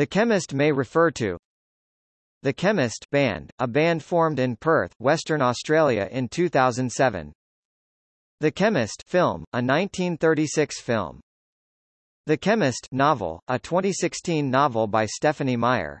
The Chemist may refer to The Chemist Band, a band formed in Perth, Western Australia in 2007. The Chemist film, a 1936 film. The Chemist novel, a 2016 novel by Stephenie Meyer.